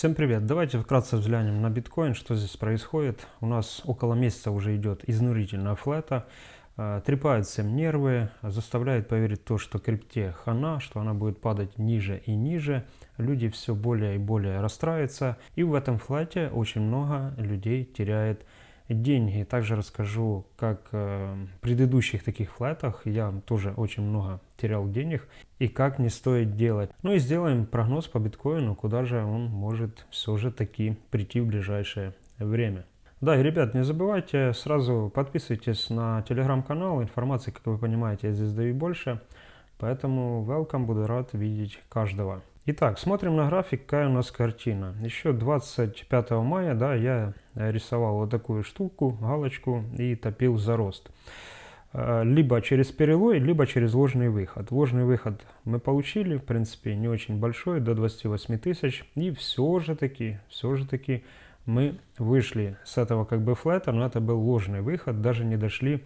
Всем привет! Давайте вкратце взглянем на биткоин, что здесь происходит. У нас около месяца уже идет изнурительная флета. Э, трепают всем нервы, заставляет поверить то, что крипте хана, что она будет падать ниже и ниже. Люди все более и более расстраиваются. И в этом флете очень много людей теряет деньги. Также расскажу, как э, в предыдущих таких флетах я тоже очень много терял денег и как не стоит делать. Ну и сделаем прогноз по биткоину, куда же он может все же таки прийти в ближайшее время. Да, и, ребят, не забывайте, сразу подписывайтесь на телеграм-канал, информации, как вы понимаете, я здесь даю больше, поэтому welcome, буду рад видеть каждого. Итак, смотрим на график, какая у нас картина. Еще 25 мая, да, я рисовал вот такую штуку, галочку и топил за рост. Э, либо через перелой, либо через ложный выход. Ложный выход мы получили, в принципе, не очень большой, до 28 тысяч. И все же таки, все же таки мы вышли с этого как бы флета, но это был ложный выход, даже не дошли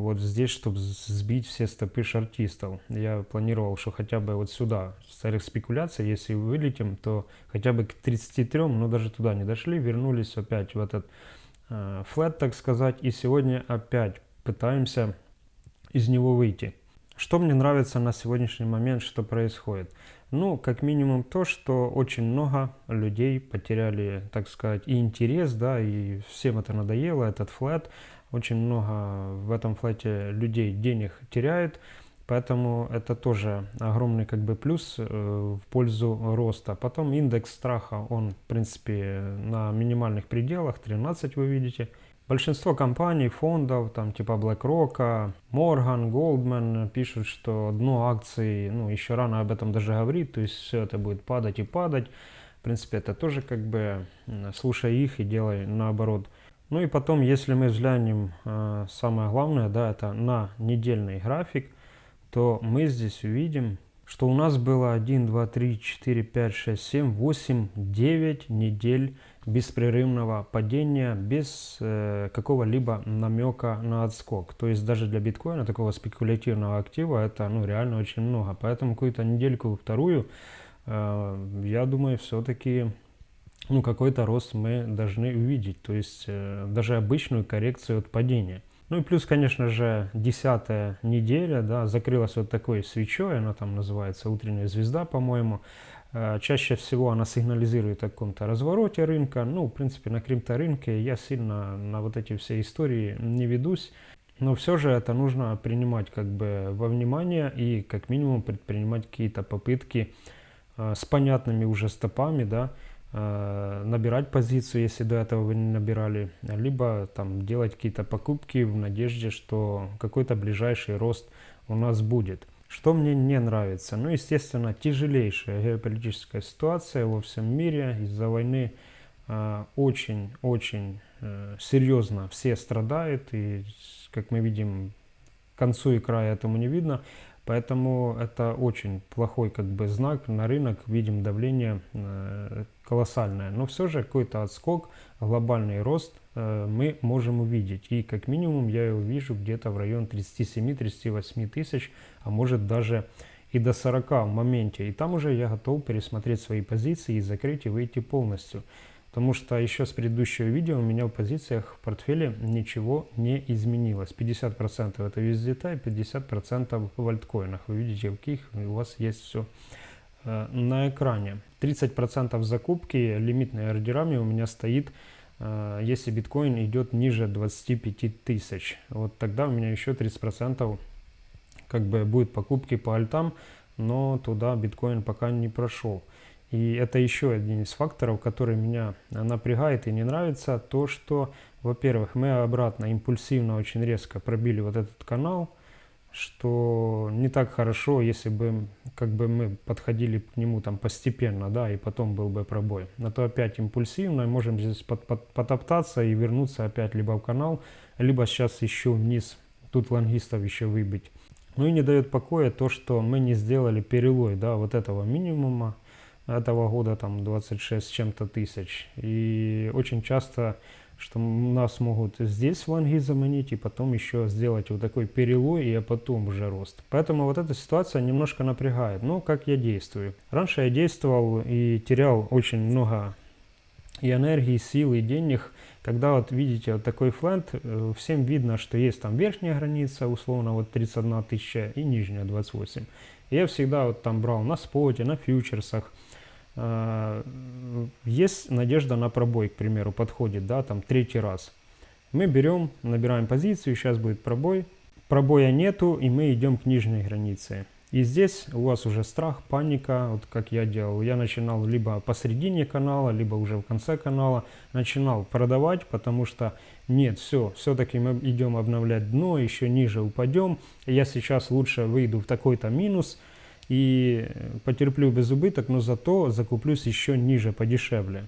вот здесь, чтобы сбить все стопы шартистов. Я планировал, что хотя бы вот сюда, с целях спекуляции, если вылетим, то хотя бы к 33, но даже туда не дошли, вернулись опять в этот э, флет, так сказать, и сегодня опять пытаемся из него выйти. Что мне нравится на сегодняшний момент, что происходит? Ну, как минимум то, что очень много людей потеряли, так сказать, и интерес, да, и всем это надоело, этот флет. Очень много в этом флете людей денег теряют, поэтому это тоже огромный как бы плюс э, в пользу роста. Потом индекс страха, он в принципе на минимальных пределах, 13 вы видите. Большинство компаний, фондов, там типа BlackRock, Morgan, Goldman пишут, что дно акций, ну еще рано об этом даже говорить, то есть все это будет падать и падать. В принципе, это тоже как бы слушай их и делай наоборот. Ну и потом, если мы взглянем, э, самое главное, да, это на недельный график, то мы здесь увидим, что у нас было 1, 2, 3, 4, 5, 6, 7, 8, 9 недель беспрерывного падения без э, какого-либо намека на отскок. То есть даже для биткоина, такого спекулятивного актива, это ну, реально очень много. Поэтому какую-то недельку, вторую, э, я думаю, все-таки ну, какой-то рост мы должны увидеть, то есть э, даже обычную коррекцию от падения. Ну и плюс, конечно же, десятая неделя, да, закрылась вот такой свечой, она там называется утренняя звезда, по-моему. Э, чаще всего она сигнализирует о каком-то развороте рынка. Ну, в принципе, на крипторынке я сильно на вот эти все истории не ведусь. Но все же это нужно принимать как бы во внимание и как минимум предпринимать какие-то попытки э, с понятными уже стопами, да, набирать позицию, если до этого вы не набирали, либо там делать какие-то покупки в надежде, что какой-то ближайший рост у нас будет. Что мне не нравится? Ну, естественно, тяжелейшая геополитическая ситуация во всем мире из-за войны очень-очень э, э, серьезно все страдают, и, как мы видим, концу и края этому не видно. Поэтому это очень плохой как бы знак на рынок, видим давление э, колоссальное. Но все же какой-то отскок, глобальный рост э, мы можем увидеть. И как минимум я его вижу где-то в район 37-38 тысяч, а может даже и до 40 в моменте. И там уже я готов пересмотреть свои позиции и закрыть и выйти полностью. Потому что еще с предыдущего видео у меня в позициях в портфеле ничего не изменилось. 50% это USDT, 50% в альткоинах. Вы видите, в каких у вас есть все на экране. 30% закупки лимитными ордерами у меня стоит, э, если биткоин идет ниже 25 тысяч. Вот тогда у меня еще 30% как бы будет покупки по альтам, но туда биткоин пока не прошел. И это еще один из факторов, который меня напрягает и не нравится, то что, во-первых, мы обратно импульсивно очень резко пробили вот этот канал, что не так хорошо, если бы как бы мы подходили к нему там постепенно, да, и потом был бы пробой. На то опять импульсивно, можем здесь под, под, потоптаться и вернуться опять либо в канал, либо сейчас еще вниз, тут лонгистов еще выбить. Ну и не дает покоя то, что мы не сделали перелой, да, вот этого минимума, этого года там 26 с чем-то тысяч. И очень часто, что нас могут здесь лонги заменить и потом еще сделать вот такой перелой и а потом уже рост. Поэтому вот эта ситуация немножко напрягает. Но как я действую? Раньше я действовал и терял очень много и энергии, силы, и денег. Когда вот видите вот такой фленд, э, всем видно, что есть там верхняя граница, условно вот 31 тысяча и нижняя 28. Я всегда вот там брал на споте, на фьючерсах. Э, есть надежда на пробой, к примеру, подходит, да, там третий раз. Мы берем, набираем позицию, сейчас будет пробой. Пробоя нету, и мы идем к нижней границе. И здесь у вас уже страх, паника, вот как я делал. Я начинал либо посередине канала, либо уже в конце канала. Начинал продавать, потому что нет, все, все-таки мы идем обновлять дно, еще ниже упадем. Я сейчас лучше выйду в такой-то минус и потерплю без убыток, но зато закуплюсь еще ниже, подешевле.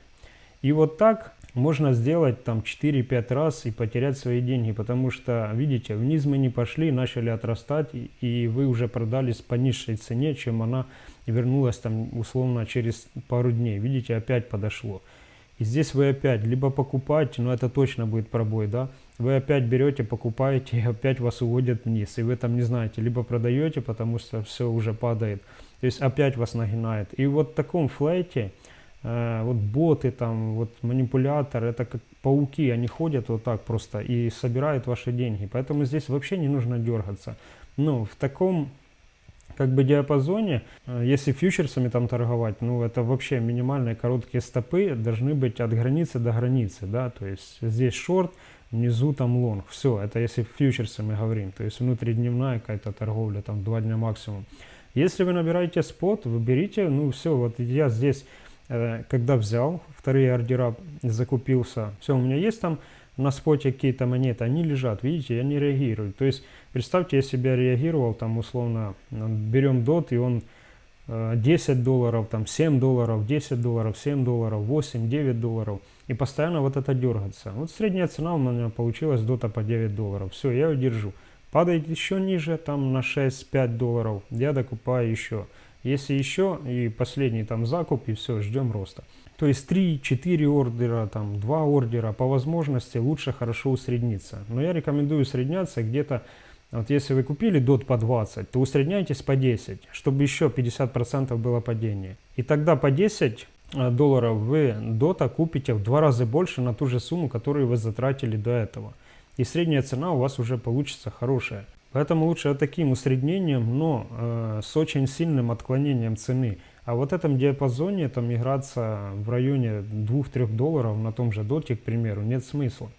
И вот так можно сделать там 4-5 раз и потерять свои деньги, потому что, видите, вниз мы не пошли, начали отрастать, и вы уже продались по низшей цене, чем она вернулась там условно через пару дней. Видите, опять подошло. И здесь вы опять либо покупаете, но это точно будет пробой, да, вы опять берете, покупаете, и опять вас уводят вниз, и вы там не знаете, либо продаете, потому что все уже падает, то есть опять вас нагинает. И вот в таком флейте, Э, вот боты, там, вот манипулятор, это как пауки, они ходят вот так просто и собирают ваши деньги. Поэтому здесь вообще не нужно дергаться. Ну, в таком как бы диапазоне, э, если фьючерсами там торговать, ну это вообще минимальные короткие стопы должны быть от границы до границы, да, то есть здесь шорт, внизу там лонг, все, это если фьючерсами говорим, то есть внутридневная какая-то торговля, там два дня максимум. Если вы набираете спот, вы берите, ну все, вот я здесь Э, когда взял вторые ордера, закупился, все, у меня есть там на споте какие-то монеты, они лежат, видите, я не реагирую. То есть, представьте, я себя реагировал, там, условно, берем дот, и он 10 э, долларов, там, 7 долларов, 10 долларов, 7 долларов, 8, 9 долларов, и постоянно вот это дергаться. Вот средняя цена у меня получилась дота по 9 долларов, все, я ее держу. Падает еще ниже, там, на 6-5 долларов, я докупаю еще. Если еще и последний там закуп, и все, ждем роста. То есть 3-4 ордера, там 2 ордера, по возможности лучше хорошо усредниться. Но я рекомендую усредняться где-то, вот если вы купили дот по 20, то усредняйтесь по 10, чтобы еще 50% было падение. И тогда по 10 э, долларов вы дота купите в два раза больше на ту же сумму, которую вы затратили до этого. И средняя цена у вас уже получится хорошая. Поэтому лучше таким усреднением, но э, с очень сильным отклонением цены. А вот в этом диапазоне там играться в районе 2-3 долларов на том же доте, к примеру, нет смысла.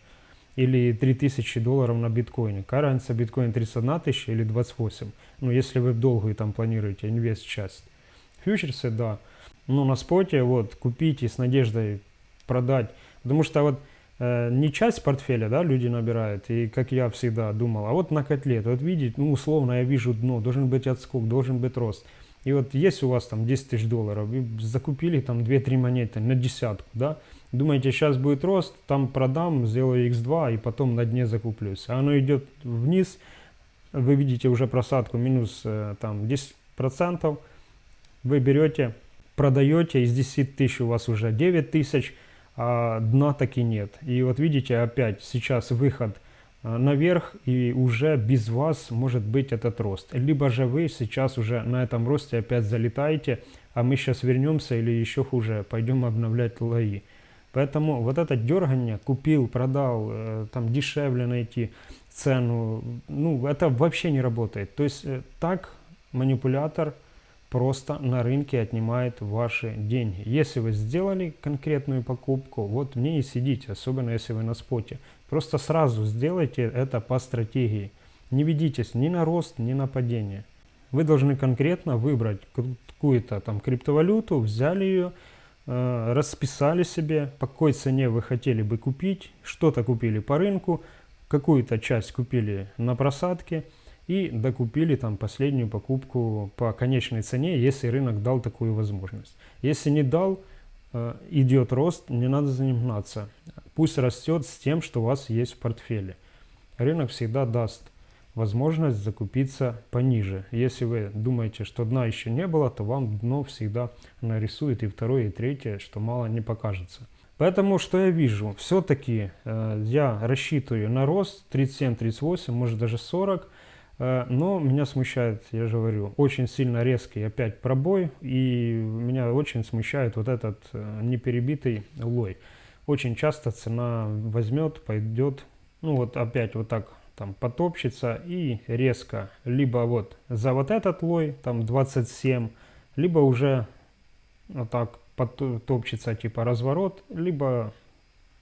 Или 3000 долларов на биткоине. Какая разница, биткоин 31 тысяча или 28? Ну, если вы в долгую там планируете инвест часть. Фьючерсы, да. Но на споте вот купите с надеждой продать. Потому что вот Э, не часть портфеля, да, люди набирают, и как я всегда думал, а вот на котлет, вот видите, ну, условно я вижу дно, должен быть отскок, должен быть рост. И вот есть у вас там 10 тысяч долларов, и закупили там 2-3 монеты на десятку, да, думаете, сейчас будет рост, там продам, сделаю x2 и потом на дне закуплюсь. А оно идет вниз, вы видите уже просадку минус э, там 10%, вы берете, продаете, из 10 тысяч у вас уже 9 тысяч, а дна таки нет. И вот видите, опять сейчас выход наверх, и уже без вас может быть этот рост. Либо же вы сейчас уже на этом росте опять залетаете, а мы сейчас вернемся или еще хуже, пойдем обновлять лои. Поэтому вот это дергание, купил, продал, э, там дешевле найти цену, ну это вообще не работает. То есть э, так манипулятор просто на рынке отнимает ваши деньги. Если вы сделали конкретную покупку, вот в ней и сидите, особенно если вы на споте. Просто сразу сделайте это по стратегии. Не ведитесь ни на рост, ни на падение. Вы должны конкретно выбрать какую-то там криптовалюту, взяли ее, э, расписали себе, по какой цене вы хотели бы купить, что-то купили по рынку, какую-то часть купили на просадке – и докупили там последнюю покупку по конечной цене, если рынок дал такую возможность. Если не дал, э, идет рост, не надо за ним гнаться. Пусть растет с тем, что у вас есть в портфеле. Рынок всегда даст возможность закупиться пониже. Если вы думаете, что дна еще не было, то вам дно всегда нарисует и второе, и третье, что мало не покажется. Поэтому, что я вижу? Все-таки э, я рассчитываю на рост 37-38, может даже 40. Э, но меня смущает, я же говорю, очень сильно резкий опять пробой, и меня очень смущает вот этот э, неперебитый лой. Очень часто цена возьмет, пойдет, ну вот опять вот так там потопчется и резко либо вот за вот этот лой, там 27, либо уже вот так потопчется типа разворот, либо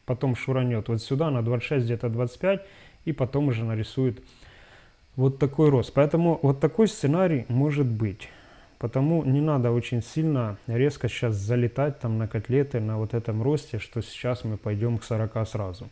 потом шуранет вот сюда на 26, где-то 25, и потом уже нарисует вот такой рост. Поэтому вот такой сценарий может быть. Потому не надо очень сильно резко сейчас залетать там на котлеты на вот этом росте, что сейчас мы пойдем к 40 сразу.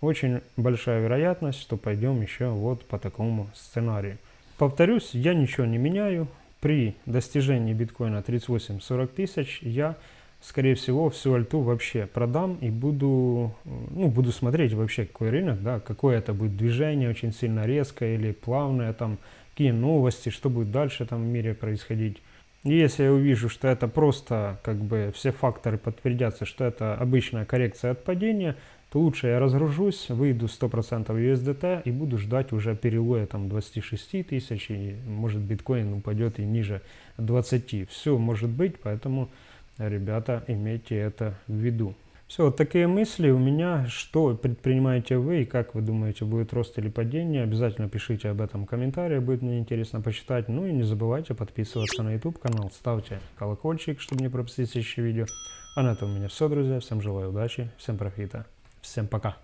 Очень большая вероятность, что пойдем еще вот по такому сценарию. Повторюсь, я ничего не меняю. При достижении биткоина 38-40 тысяч я скорее всего, всю альту вообще продам и буду, ну, буду смотреть вообще, какой рынок, да, какое это будет движение, очень сильно резкое или плавное, там, какие новости, что будет дальше там в мире происходить. И если я увижу, что это просто, как бы, все факторы подтвердятся, что это обычная коррекция от падения, то лучше я разгружусь, выйду 100% USDT и буду ждать уже перелоя там 26 тысяч, и может биткоин упадет и ниже 20. Все может быть, поэтому ребята, имейте это в виду. Все, вот такие мысли у меня. Что предпринимаете вы и как вы думаете, будет рост или падение? Обязательно пишите об этом в комментариях, будет мне интересно почитать. Ну и не забывайте подписываться на YouTube канал, ставьте колокольчик, чтобы не пропустить следующие видео. А на этом у меня все, друзья. Всем желаю удачи, всем профита, всем пока.